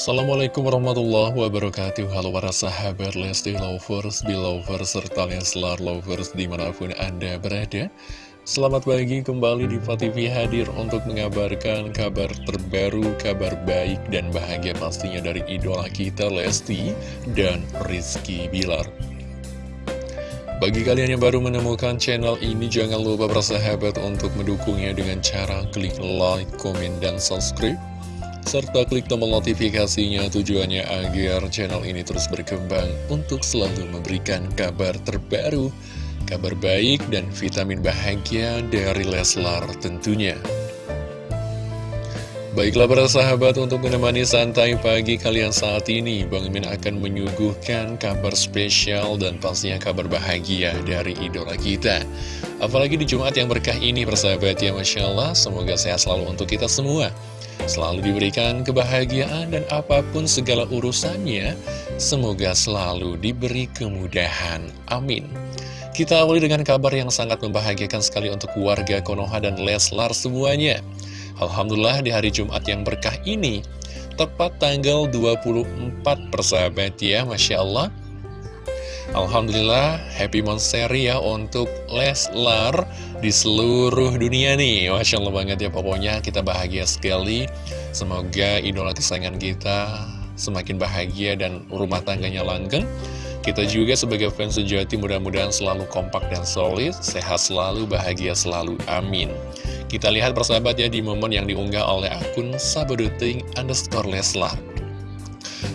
Assalamualaikum warahmatullahi wabarakatuh. Halo para sahabat Lesti Lovers, Belovers, serta Leslar Lovers di mana pun Anda berada. Selamat pagi kembali di TV hadir untuk mengabarkan kabar terbaru, kabar baik dan bahagia pastinya dari idola kita Lesti dan Rizky Bilar. Bagi kalian yang baru menemukan channel ini, jangan lupa bersahabat untuk mendukungnya dengan cara klik like, komen, dan subscribe serta klik tombol notifikasinya tujuannya agar channel ini terus berkembang untuk selalu memberikan kabar terbaru, kabar baik dan vitamin bahagia dari Leslar tentunya. Baiklah para sahabat untuk menemani santai pagi kalian saat ini Bang Min akan menyuguhkan kabar spesial dan pastinya kabar bahagia dari idola kita. Apalagi di Jumat yang berkah ini persahabat ya Masya Allah. Semoga sehat selalu untuk kita semua selalu diberikan kebahagiaan dan apa pun segala urusannya, semoga selalu diberi kemudahan. Amin. Kita awali dengan kabar yang sangat membahagiakan sekali untuk warga Konoha dan Leslar semuanya. Alhamdulillah di hari Jumat yang berkah ini, tepat tanggal 24 persahabat ya, Masya Allah. Alhamdulillah, happy monster ya untuk Leslar di seluruh dunia nih. Masya Allah banget ya, pokoknya kita bahagia sekali. Semoga idola kesayangan kita semakin bahagia dan rumah tangganya langgeng. Kita juga sebagai fans sejati mudah-mudahan selalu kompak dan solid Sehat selalu, bahagia selalu, amin. Kita lihat persahabat ya di momen yang diunggah oleh akun sabaduting underscore Leslar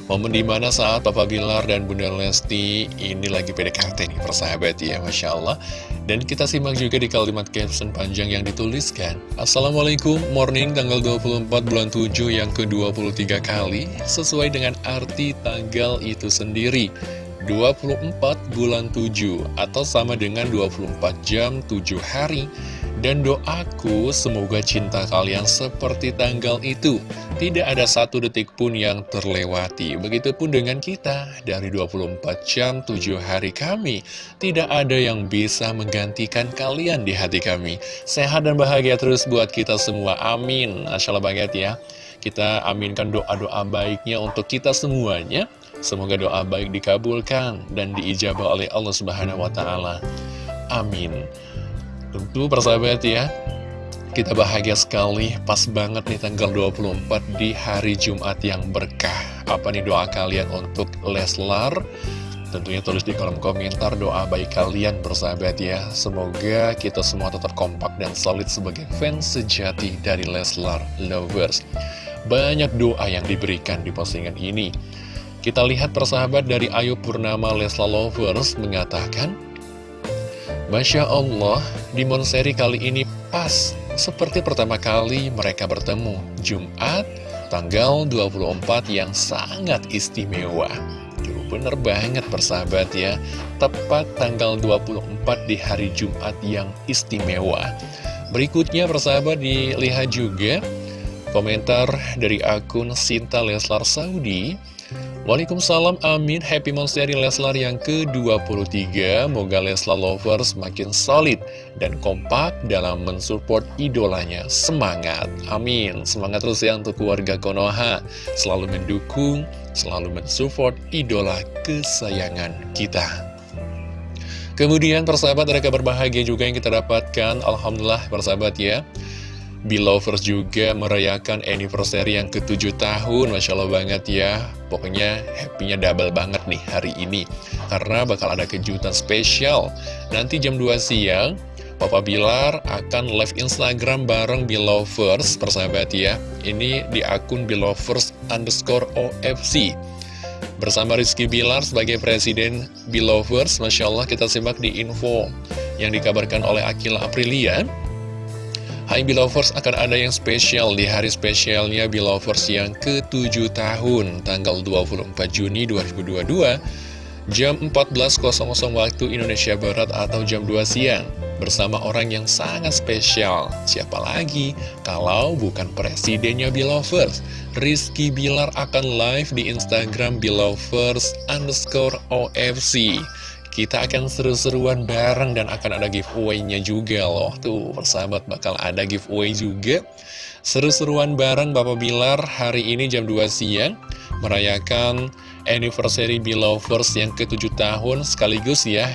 Momen di mana saat Papa Bilar dan Bunda Lesti ini lagi PDKT nih persahabat ya Masya Allah. Dan kita simak juga di kalimat caption panjang yang dituliskan. Assalamualaikum morning tanggal 24 bulan 7 yang ke-23 kali Sesuai dengan arti tanggal itu sendiri 24 bulan 7 atau sama dengan 24 jam 7 hari. Dan doaku semoga cinta kalian seperti tanggal itu. Tidak ada satu detik pun yang terlewati. Begitupun dengan kita Dari 24 jam 7 hari kami Tidak ada yang bisa menggantikan kalian di hati kami. Sehat dan bahagia terus buat kita semua. Amin. Asyalah banget ya. Kita aminkan doa-doa baiknya untuk kita semuanya Semoga doa baik dikabulkan dan diijabah oleh Allah Subhanahu wa Ta'ala. Amin. Tentu persahabat ya Kita bahagia sekali Pas banget nih tanggal 24 Di hari Jumat yang berkah. Apa nih doa kalian untuk Leslar? Tentunya tulis di kolom komentar doa baik kalian bersahabat ya. Semoga kita semua tetap kompak dan solid sebagai fans sejati dari Leslar Lovers. Banyak doa yang diberikan di postingan ini Kita lihat persahabat dari Ayu Purnama Leslar Lovers mengatakan Masya Allah, di Monseri kali ini pas seperti pertama kali mereka bertemu Jumat tanggal 24 yang sangat istimewa. Duh, bener banget persahabat ya. Tepat tanggal 24 di hari Jumat yang istimewa. Berikutnya persahabat dilihat juga komentar dari akun Sinta Leslar Saudi Waalaikumsalam, amin. Happy Monsteri Leslar yang ke-23. Moga Leslar Lovers makin solid dan kompak dalam mensupport idolanya. Semangat, amin. Semangat terus ya untuk keluarga Konoha. Selalu mendukung, selalu mensupport idola kesayangan kita. Kemudian persahabat ada kabar bahagia juga yang kita dapatkan. Alhamdulillah persahabat ya. Belovers juga merayakan anniversary yang ke-7 tahun. Masya Allah banget ya. Pokoknya happy-nya double banget nih hari ini. Karena bakal ada kejutan spesial. Nanti jam 2 siang Papa Bilar akan live Instagram bareng Belovers Persahabat ya. Ini di akun Belovers underscore OFC Bersama Rizky Bilar sebagai Presiden Belovers Masya Allah kita simak di info Yang dikabarkan oleh Akila Aprilia Hai Belovers, akan ada yang spesial di hari spesialnya Belovers yang ke-7 tahun, tanggal 24 Juni 2022, jam 14.00 waktu Indonesia Barat atau jam 2 siang, bersama orang yang sangat spesial. Siapa lagi kalau bukan presidennya Belovers? Rizky Bilar akan live di Instagram Belovers underscore OFC. Kita akan seru-seruan bareng dan akan ada giveaway-nya juga loh. Tuh, persahabat bakal ada giveaway juga. Seru-seruan bareng Bapak Bilar hari ini jam 2 siang merayakan anniversary Belovers yang ke-7 tahun sekaligus ya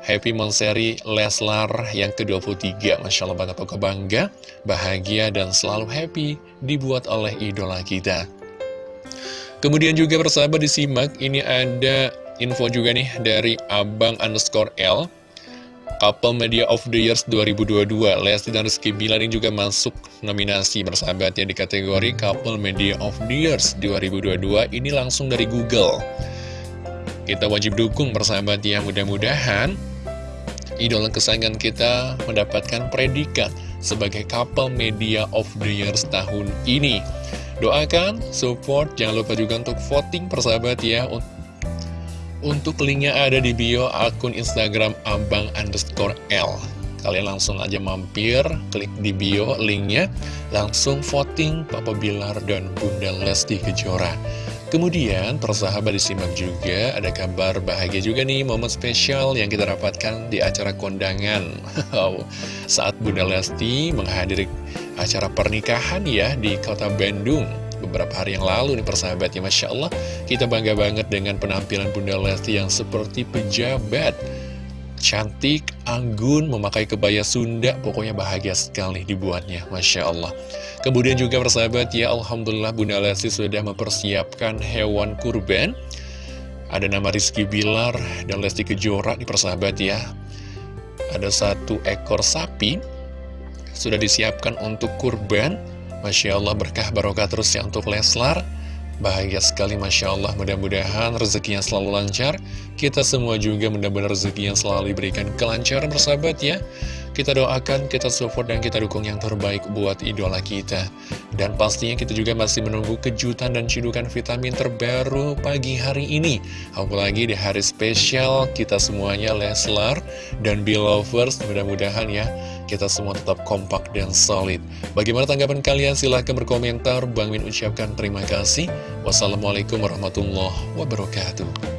Happy Monseri Leslar yang ke-23 Masya Allah banget aku bangga, bahagia dan selalu happy dibuat oleh idola kita Kemudian juga persahabat disimak, ini ada info juga nih dari Abang underscore L. Couple Media of the Years 2022 Lesti dan Rizky Bilar ini juga masuk nominasi bersahabat ya di kategori Couple Media of the Years 2022 Ini langsung dari Google. Kita wajib dukung bersahabat ya Mudah-mudahan idola kesayangan kita mendapatkan predikat sebagai Couple Media of the Years tahun ini. Doakan, support, jangan lupa juga untuk voting persahabat ya untuk linknya ada di bio akun Instagram abang underscore L. Kalian langsung aja mampir, klik di bio linknya Langsung voting Papa Bilar dan Bunda Lesti Kejora. Kemudian persahabat disimak juga ada kabar bahagia juga nih momen spesial yang kita dapatkan di acara kondangan. Saat Bunda Lesti menghadiri acara pernikahan ya di kota Bandung beberapa hari yang lalu nih persahabat ya Masya Allah. Kita bangga banget dengan penampilan Bunda Lesti yang seperti pejabat cantik, anggun, memakai kebaya Sunda. Pokoknya bahagia sekali dibuatnya Masya Allah. Kemudian juga persahabat ya Alhamdulillah Bunda Lesti sudah mempersiapkan hewan kurban. Ada nama Rizky Bilar dan Lesti Kejora di persahabat ya. Ada satu ekor sapi sudah disiapkan untuk kurban Masya Allah berkah barokah terus ya untuk Leslar. Bahagia sekali Masya Allah. Mudah-mudahan rezekinya selalu lancar. Kita semua juga mudah-mudahan rezeki yang selalu diberikan kelancaran bersahabat ya. Kita doakan, kita support dan kita dukung yang terbaik buat idola kita. Dan pastinya kita juga masih menunggu kejutan dan cidukan vitamin terbaru pagi hari ini. Apalagi di hari spesial kita semuanya Leslar dan Belovers. Mudah-mudahan ya kita semua tetap kompak dan solid. Bagaimana tanggapan kalian? Silahkan berkomentar. Bang Min ucapkan terima kasih. Wassalamualaikum warahmatullahi wabarakatuh.